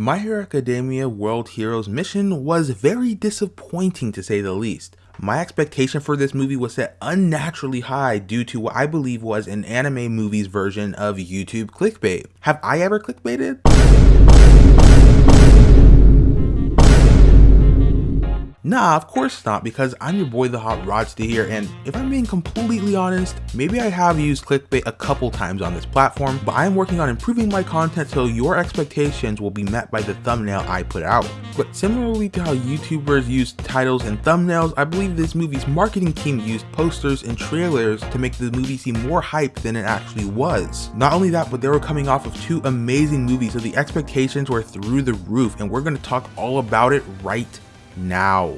My Hero Academia World Heroes mission was very disappointing to say the least. My expectation for this movie was set unnaturally high due to what I believe was an anime movie's version of YouTube clickbait. Have I ever clickbaited? Nah, of course not, because I'm your boy the Hot Rodster here, and if I'm being completely honest, maybe I have used clickbait a couple times on this platform, but I'm working on improving my content so your expectations will be met by the thumbnail I put out. But similarly to how YouTubers use titles and thumbnails, I believe this movie's marketing team used posters and trailers to make the movie seem more hype than it actually was. Not only that, but they were coming off of two amazing movies, so the expectations were through the roof, and we're going to talk all about it right now.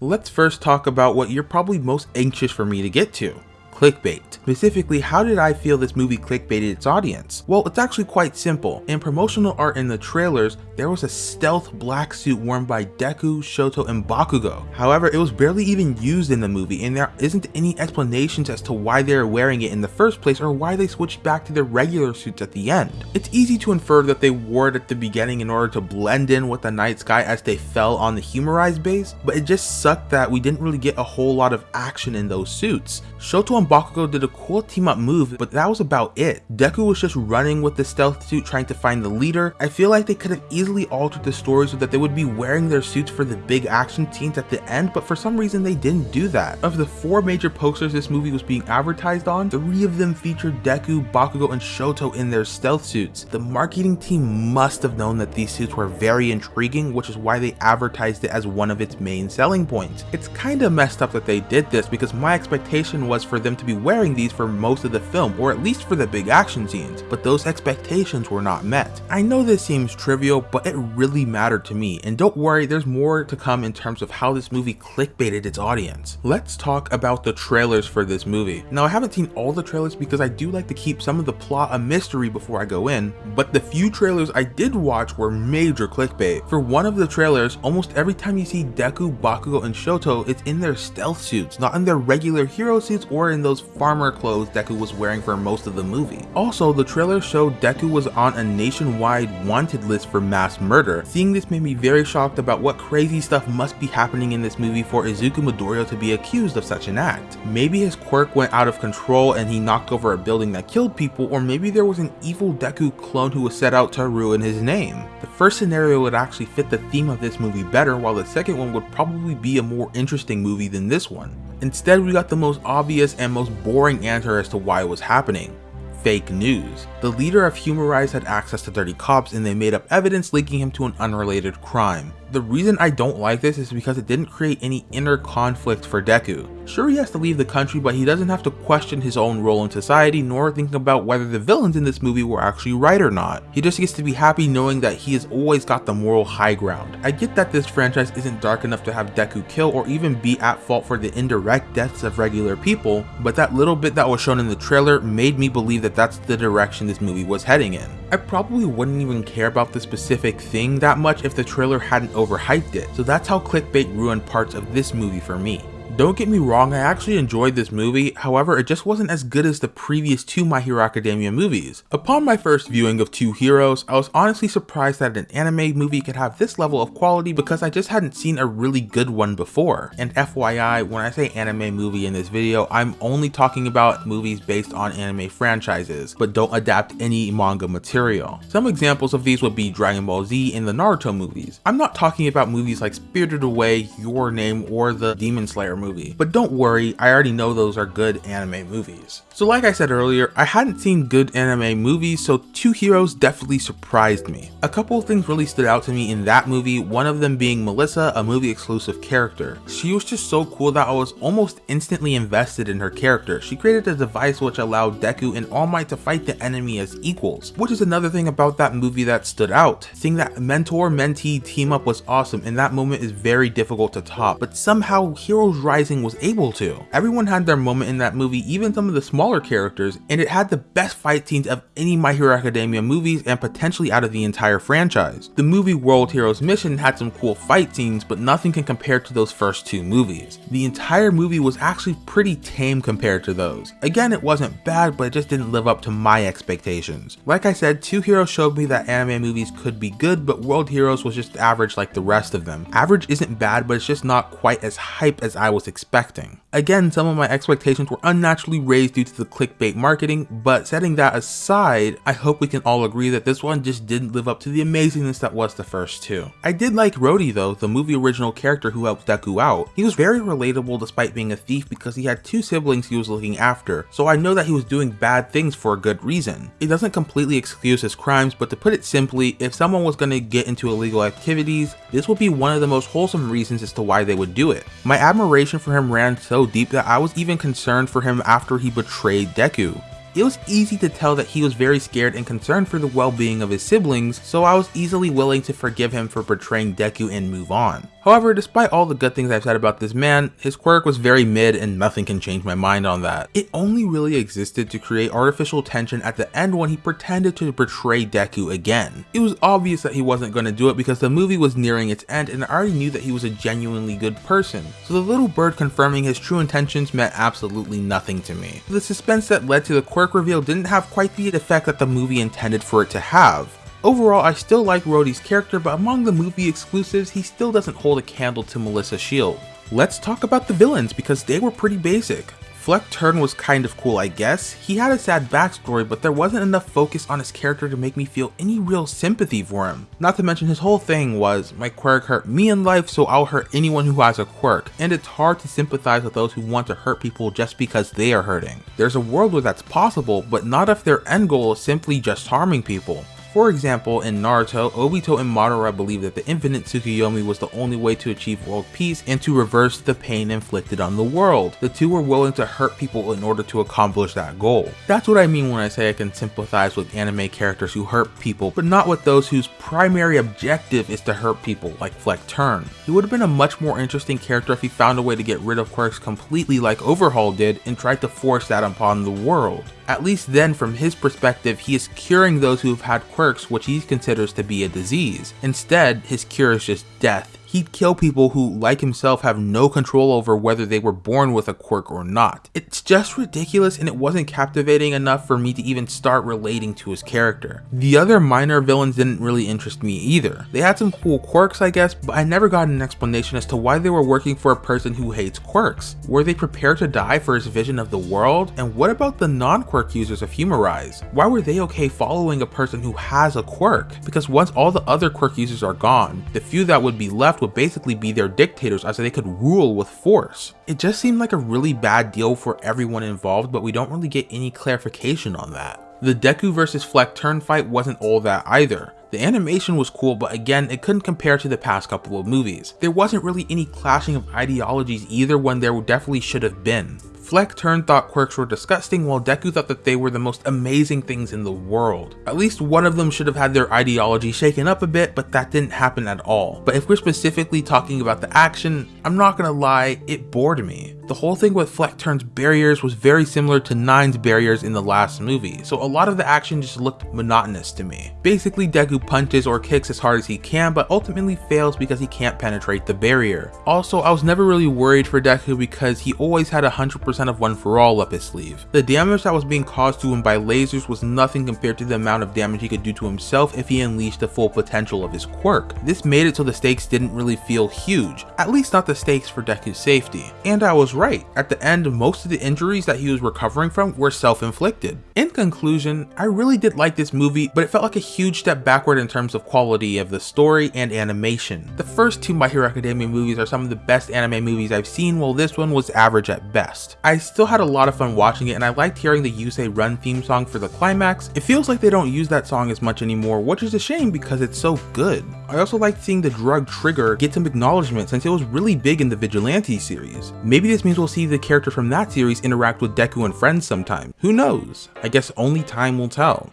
Let's first talk about what you're probably most anxious for me to get to clickbait. Specifically, how did I feel this movie clickbaited its audience? Well, it's actually quite simple. In promotional art in the trailers, there was a stealth black suit worn by Deku, Shoto, and Bakugo. However, it was barely even used in the movie, and there isn't any explanations as to why they are wearing it in the first place or why they switched back to their regular suits at the end. It's easy to infer that they wore it at the beginning in order to blend in with the night sky as they fell on the humorized base, but it just sucked that we didn't really get a whole lot of action in those suits. Shoto and Bakugo did a cool team up move, but that was about it. Deku was just running with the stealth suit trying to find the leader. I feel like they could have easily altered the story so that they would be wearing their suits for the big action scenes at the end, but for some reason they didn't do that. Of the four major posters this movie was being advertised on, three of them featured Deku, Bakugo, and Shoto in their stealth suits. The marketing team must have known that these suits were very intriguing, which is why they advertised it as one of its main selling points. It's kinda messed up that they did this because my expectation was for them to be wearing these for most of the film, or at least for the big action scenes, but those expectations were not met. I know this seems trivial, but it really mattered to me, and don't worry, there's more to come in terms of how this movie clickbaited its audience. Let's talk about the trailers for this movie. Now I haven't seen all the trailers because I do like to keep some of the plot a mystery before I go in, but the few trailers I did watch were major clickbait. For one of the trailers, almost every time you see Deku, Bakugo, and Shoto, it's in their stealth suits, not in their regular hero suits or in those farmer clothes Deku was wearing for most of the movie. Also, the trailer showed Deku was on a nationwide wanted list for mass murder. Seeing this made me very shocked about what crazy stuff must be happening in this movie for Izuku Midoriya to be accused of such an act. Maybe his quirk went out of control and he knocked over a building that killed people, or maybe there was an evil Deku clone who was set out to ruin his name. The first scenario would actually fit the theme of this movie better, while the second one would probably be a more interesting movie than this one. Instead, we got the most obvious and most boring answer as to why it was happening. Fake news. The leader of Humarize had access to dirty cops and they made up evidence linking him to an unrelated crime. The reason I don't like this is because it didn't create any inner conflict for Deku. Sure he has to leave the country but he doesn't have to question his own role in society nor think about whether the villains in this movie were actually right or not. He just gets to be happy knowing that he has always got the moral high ground. I get that this franchise isn't dark enough to have Deku kill or even be at fault for the indirect deaths of regular people, but that little bit that was shown in the trailer made me believe that that's the direction this movie was heading in. I probably wouldn't even care about the specific thing that much if the trailer hadn't overhyped it, so that's how clickbait ruined parts of this movie for me. Don't get me wrong, I actually enjoyed this movie, however it just wasn't as good as the previous two My Hero Academia movies. Upon my first viewing of Two Heroes, I was honestly surprised that an anime movie could have this level of quality because I just hadn't seen a really good one before. And FYI, when I say anime movie in this video, I'm only talking about movies based on anime franchises, but don't adapt any manga material. Some examples of these would be Dragon Ball Z and the Naruto movies. I'm not talking about movies like Spirited Away, Your Name, or the Demon Slayer movie. But don't worry, I already know those are good anime movies. So like I said earlier, I hadn't seen good anime movies, so Two Heroes definitely surprised me. A couple of things really stood out to me in that movie, one of them being Melissa, a movie exclusive character. She was just so cool that I was almost instantly invested in her character. She created a device which allowed Deku and All Might to fight the enemy as equals, which is another thing about that movie that stood out. Seeing that mentor-mentee team up was awesome and that moment is very difficult to top, but somehow Heroes Rise Rising was able to. Everyone had their moment in that movie, even some of the smaller characters, and it had the best fight scenes of any My Hero Academia movies and potentially out of the entire franchise. The movie World Heroes Mission had some cool fight scenes, but nothing can compare to those first two movies. The entire movie was actually pretty tame compared to those. Again, it wasn't bad, but it just didn't live up to my expectations. Like I said, Two Heroes showed me that anime movies could be good, but World Heroes was just average like the rest of them. Average isn't bad, but it's just not quite as hype as I was expecting. Again, some of my expectations were unnaturally raised due to the clickbait marketing, but setting that aside, I hope we can all agree that this one just didn't live up to the amazingness that was the first two. I did like Rody though, the movie original character who helped Deku out. He was very relatable despite being a thief because he had two siblings he was looking after, so I know that he was doing bad things for a good reason. It doesn't completely excuse his crimes, but to put it simply, if someone was going to get into illegal activities, this would be one of the most wholesome reasons as to why they would do it. My admiration for him ran so deep that I was even concerned for him after he betrayed Deku. It was easy to tell that he was very scared and concerned for the well-being of his siblings, so I was easily willing to forgive him for betraying Deku and move on. However, despite all the good things I've said about this man, his quirk was very mid and nothing can change my mind on that. It only really existed to create artificial tension at the end when he pretended to betray Deku again. It was obvious that he wasn't going to do it because the movie was nearing its end and I already knew that he was a genuinely good person, so the little bird confirming his true intentions meant absolutely nothing to me. The suspense that led to the quirk reveal didn't have quite the effect that the movie intended for it to have. Overall, I still like Rody's character, but among the movie exclusives, he still doesn't hold a candle to Melissa Shield. Let's talk about the villains because they were pretty basic. Flect Turn was kind of cool I guess. He had a sad backstory but there wasn't enough focus on his character to make me feel any real sympathy for him. Not to mention his whole thing was, my quirk hurt me in life so I'll hurt anyone who has a quirk, and it's hard to sympathize with those who want to hurt people just because they are hurting. There's a world where that's possible, but not if their end goal is simply just harming people. For example, in Naruto, Obito and Madara believed that the infinite Tsukuyomi was the only way to achieve world peace and to reverse the pain inflicted on the world. The two were willing to hurt people in order to accomplish that goal. That's what I mean when I say I can sympathize with anime characters who hurt people, but not with those whose primary objective is to hurt people, like Flect Turn. He would have been a much more interesting character if he found a way to get rid of quirks completely like Overhaul did and tried to force that upon the world. At least then, from his perspective, he is curing those who have had quirks which he considers to be a disease. Instead, his cure is just death he'd kill people who, like himself, have no control over whether they were born with a quirk or not. It's just ridiculous and it wasn't captivating enough for me to even start relating to his character. The other minor villains didn't really interest me either. They had some cool quirks I guess, but I never got an explanation as to why they were working for a person who hates quirks. Were they prepared to die for his vision of the world? And what about the non-quirk users of Humarize? Why were they okay following a person who has a quirk? Because once all the other quirk users are gone, the few that would be left would basically be their dictators as they could rule with force. It just seemed like a really bad deal for everyone involved, but we don't really get any clarification on that. The Deku vs Flect Turn fight wasn't all that either. The animation was cool, but again, it couldn't compare to the past couple of movies. There wasn't really any clashing of ideologies either when there definitely should have been. Flect Turn thought quirks were disgusting while Deku thought that they were the most amazing things in the world. At least one of them should have had their ideology shaken up a bit, but that didn't happen at all. But if we're specifically talking about the action, I'm not gonna lie, it bored me. The whole thing with Flect Turn's barriers was very similar to Nine's barriers in the last movie, so a lot of the action just looked monotonous to me. Basically, Deku punches or kicks as hard as he can, but ultimately fails because he can't penetrate the barrier. Also, I was never really worried for Deku because he always had 100% of One For All up his sleeve. The damage that was being caused to him by lasers was nothing compared to the amount of damage he could do to himself if he unleashed the full potential of his quirk. This made it so the stakes didn't really feel huge, at least not the stakes for Deku's safety. And I right. At the end, most of the injuries that he was recovering from were self-inflicted. In conclusion, I really did like this movie, but it felt like a huge step backward in terms of quality of the story and animation. The first two My Hero Academia movies are some of the best anime movies I've seen, while this one was average at best. I still had a lot of fun watching it, and I liked hearing the You Say Run theme song for the climax. It feels like they don't use that song as much anymore, which is a shame because it's so good. I also liked seeing the drug Trigger get some acknowledgement since it was really big in the Vigilante series. Maybe this means we'll see the character from that series interact with Deku and friends sometime. Who knows? I guess only time will tell.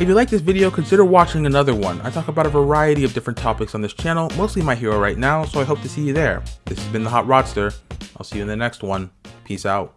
If you like this video, consider watching another one. I talk about a variety of different topics on this channel, mostly my hero right now, so I hope to see you there. This has been The Hot Rodster. I'll see you in the next one. Peace out.